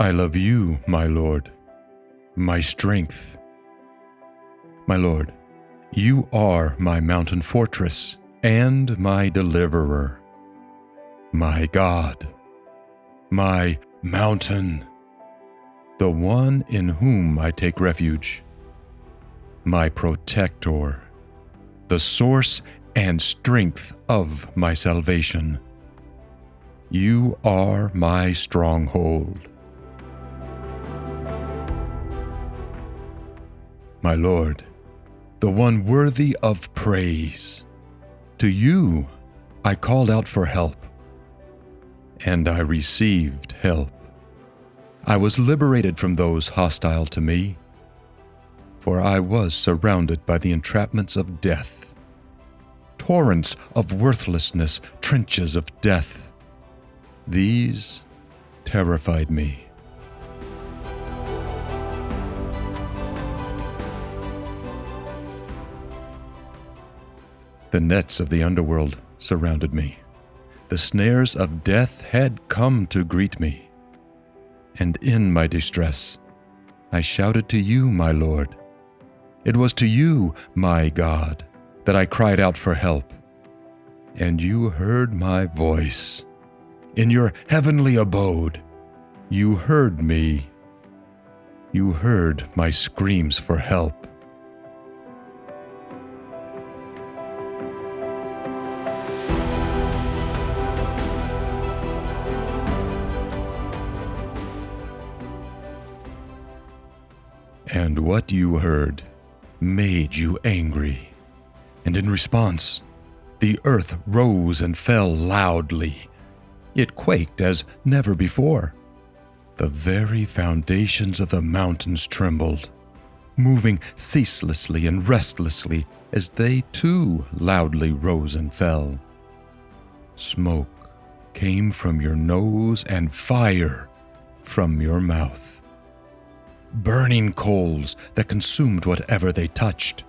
I love you, my Lord, my strength. My Lord, you are my mountain fortress and my deliverer, my God, my mountain, the one in whom I take refuge, my protector, the source and strength of my salvation. You are my stronghold. my Lord, the one worthy of praise. To you I called out for help, and I received help. I was liberated from those hostile to me, for I was surrounded by the entrapments of death. Torrents of worthlessness, trenches of death. These terrified me. The nets of the underworld surrounded me. The snares of death had come to greet me. And in my distress, I shouted to you, my Lord. It was to you, my God, that I cried out for help. And you heard my voice. In your heavenly abode, you heard me. You heard my screams for help. And what you heard made you angry. And in response, the earth rose and fell loudly. It quaked as never before. The very foundations of the mountains trembled, moving ceaselessly and restlessly as they too loudly rose and fell. Smoke came from your nose and fire from your mouth burning coals that consumed whatever they touched.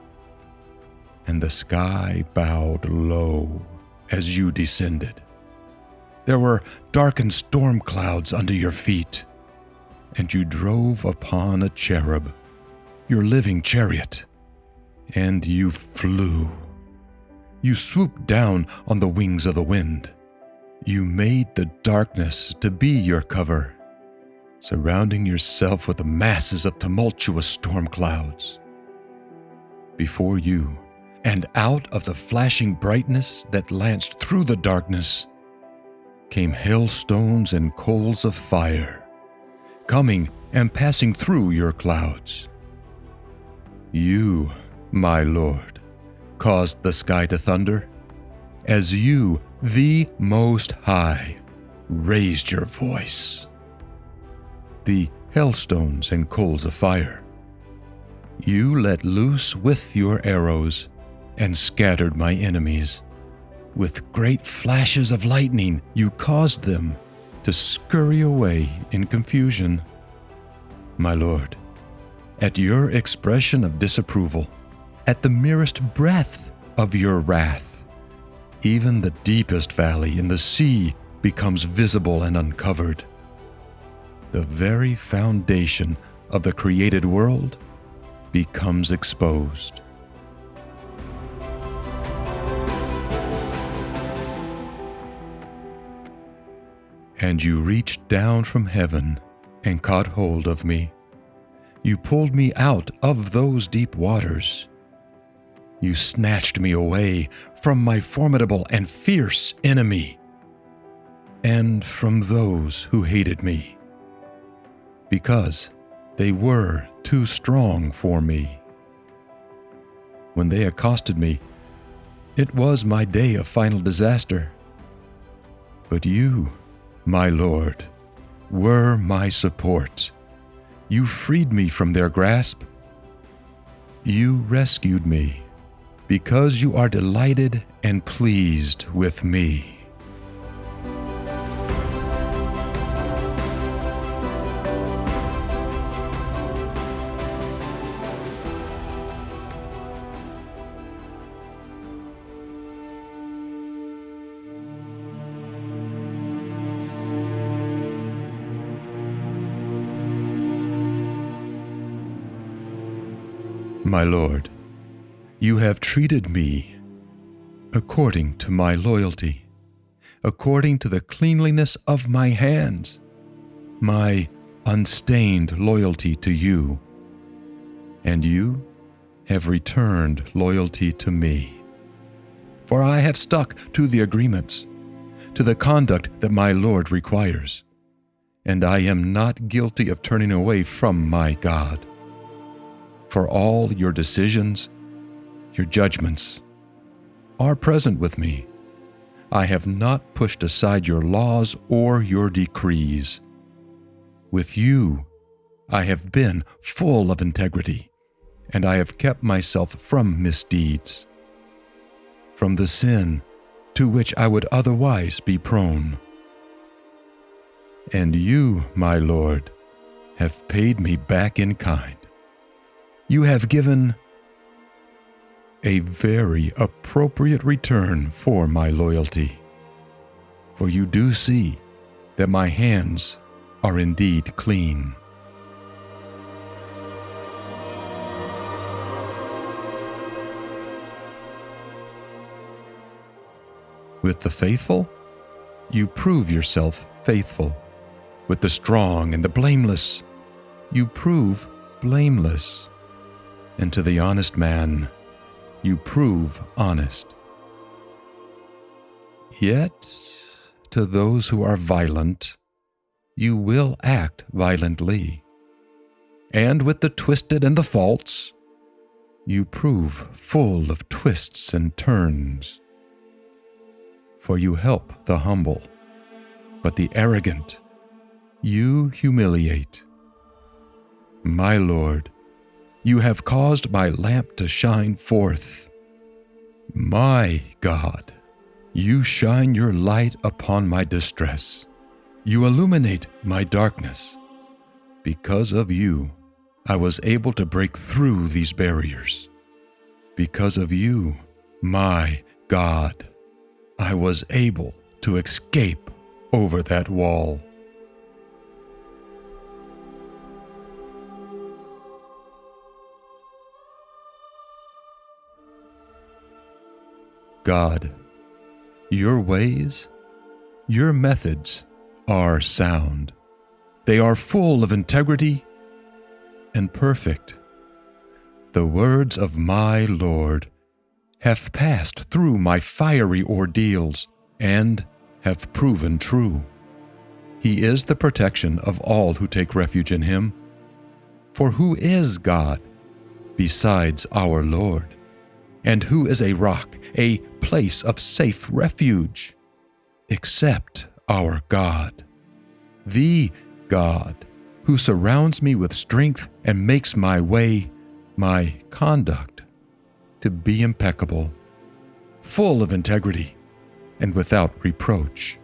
And the sky bowed low as you descended. There were darkened storm clouds under your feet, and you drove upon a cherub, your living chariot, and you flew. You swooped down on the wings of the wind. You made the darkness to be your cover surrounding yourself with the masses of tumultuous storm clouds. Before you, and out of the flashing brightness that lanced through the darkness, came hailstones and coals of fire, coming and passing through your clouds. You, my Lord, caused the sky to thunder, as you, the Most High, raised your voice the hailstones and coals of fire. You let loose with your arrows and scattered my enemies. With great flashes of lightning, you caused them to scurry away in confusion. My Lord, at your expression of disapproval, at the merest breath of your wrath, even the deepest valley in the sea becomes visible and uncovered the very foundation of the created world becomes exposed. And you reached down from heaven and caught hold of me. You pulled me out of those deep waters. You snatched me away from my formidable and fierce enemy, and from those who hated me because they were too strong for me. When they accosted me, it was my day of final disaster. But you, my Lord, were my support. You freed me from their grasp. You rescued me because you are delighted and pleased with me. My Lord, you have treated me according to my loyalty, according to the cleanliness of my hands, my unstained loyalty to you, and you have returned loyalty to me. For I have stuck to the agreements, to the conduct that my Lord requires, and I am not guilty of turning away from my God for all your decisions, your judgments, are present with me. I have not pushed aside your laws or your decrees. With you, I have been full of integrity, and I have kept myself from misdeeds, from the sin to which I would otherwise be prone. And you, my Lord, have paid me back in kind you have given a very appropriate return for my loyalty. For you do see that my hands are indeed clean. With the faithful, you prove yourself faithful. With the strong and the blameless, you prove blameless and to the honest man you prove honest. Yet, to those who are violent, you will act violently. And with the twisted and the false, you prove full of twists and turns. For you help the humble, but the arrogant you humiliate. My Lord, you have caused my lamp to shine forth. My God, you shine your light upon my distress. You illuminate my darkness. Because of you, I was able to break through these barriers. Because of you, my God, I was able to escape over that wall. God, your ways, your methods are sound. They are full of integrity and perfect. The words of my Lord have passed through my fiery ordeals and have proven true. He is the protection of all who take refuge in him. For who is God besides our Lord? And who is a rock, a place of safe refuge? Except our God, the God, who surrounds me with strength and makes my way, my conduct, to be impeccable, full of integrity, and without reproach.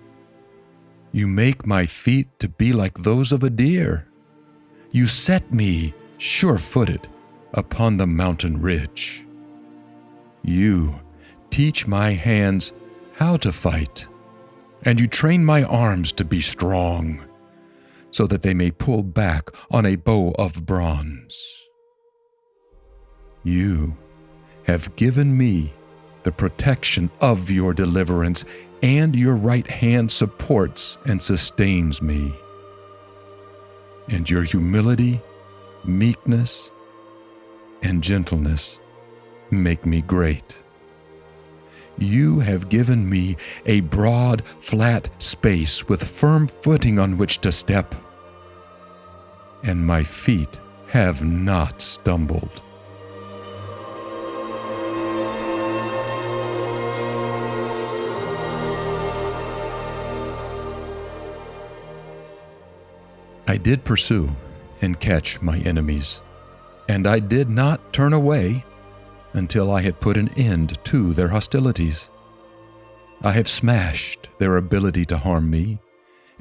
You make my feet to be like those of a deer. You set me sure footed upon the mountain ridge. You teach my hands how to fight, and you train my arms to be strong, so that they may pull back on a bow of bronze. You have given me the protection of your deliverance, and your right hand supports and sustains me. And your humility, meekness, and gentleness make me great. You have given me a broad, flat space with firm footing on which to step, and my feet have not stumbled. I did pursue and catch my enemies, and I did not turn away until I had put an end to their hostilities. I have smashed their ability to harm me,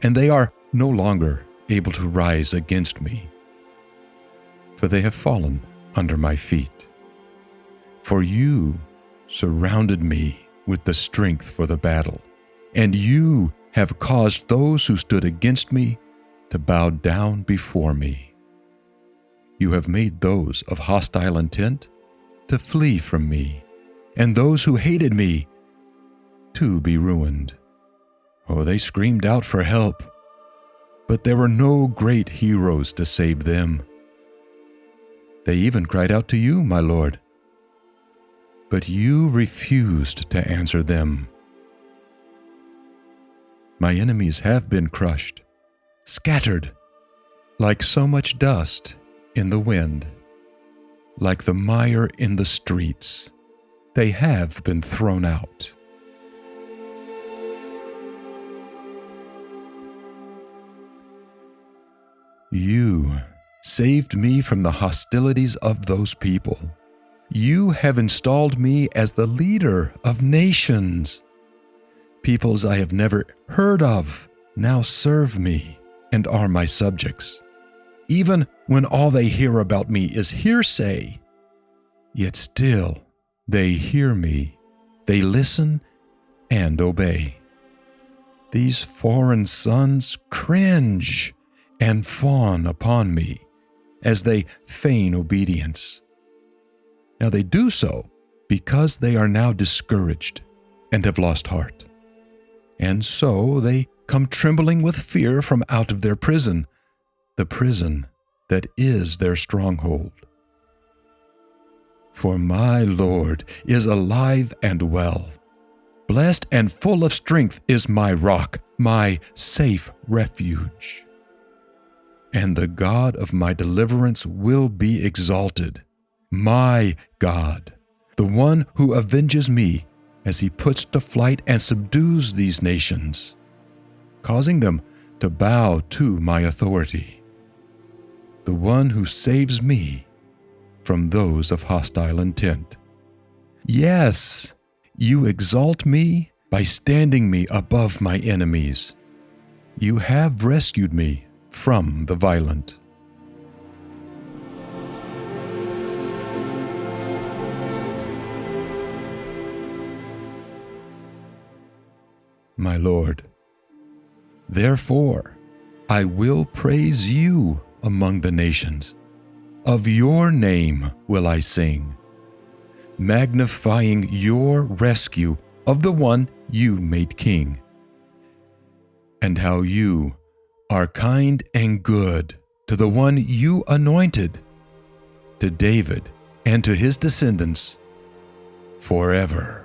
and they are no longer able to rise against me, for they have fallen under my feet. For you surrounded me with the strength for the battle, and you have caused those who stood against me to bow down before me. You have made those of hostile intent to flee from me, and those who hated me to be ruined. Oh, they screamed out for help, but there were no great heroes to save them. They even cried out to you, my Lord, but you refused to answer them. My enemies have been crushed, scattered, like so much dust in the wind, like the mire in the streets. They have been thrown out. You saved me from the hostilities of those people. You have installed me as the leader of nations. Peoples I have never heard of now serve me and are my subjects. Even when all they hear about me is hearsay, yet still they hear me, they listen and obey. These foreign sons cringe and fawn upon me as they feign obedience. Now they do so because they are now discouraged and have lost heart. And so they come trembling with fear from out of their prison, the prison that is their stronghold. For my Lord is alive and well. Blessed and full of strength is my rock, my safe refuge and the God of my deliverance will be exalted. My God, the one who avenges me as he puts to flight and subdues these nations, causing them to bow to my authority. The one who saves me from those of hostile intent. Yes, you exalt me by standing me above my enemies. You have rescued me from the violent. My Lord, therefore I will praise you among the nations. Of your name will I sing, magnifying your rescue of the one you made king, and how you are kind and good to the one you anointed, to David and to his descendants forever.